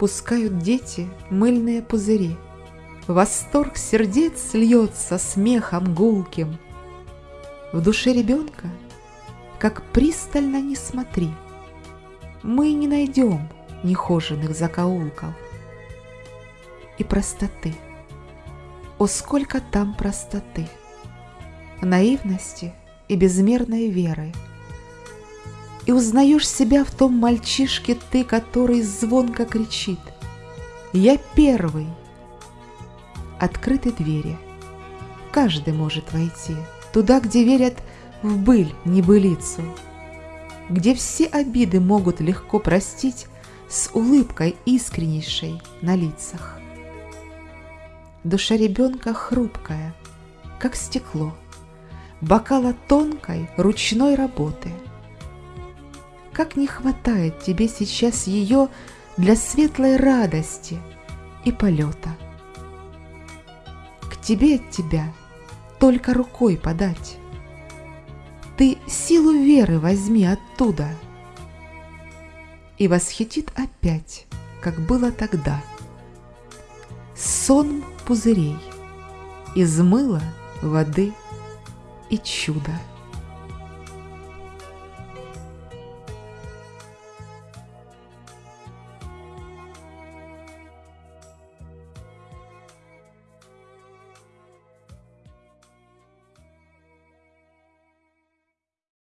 Пускают дети мыльные пузыри. Восторг сердец льется смехом гулким. В душе ребенка, как пристально не смотри, Мы не найдем нехоженных закоулков и простоты. О, сколько там простоты, наивности и безмерной веры. И узнаешь себя в том мальчишке ты, который звонко кричит «Я первый!» Открыты двери, каждый может войти Туда, где верят в быль, небылицу, Где все обиды могут легко простить С улыбкой искреннейшей на лицах. Душа ребенка хрупкая, как стекло, Бокала тонкой ручной работы. Как не хватает тебе сейчас ее Для светлой радости и полета. К тебе от тебя только рукой подать. Ты силу веры возьми оттуда. И восхитит опять, как было тогда — сон пузырей из мыла, воды и чуда.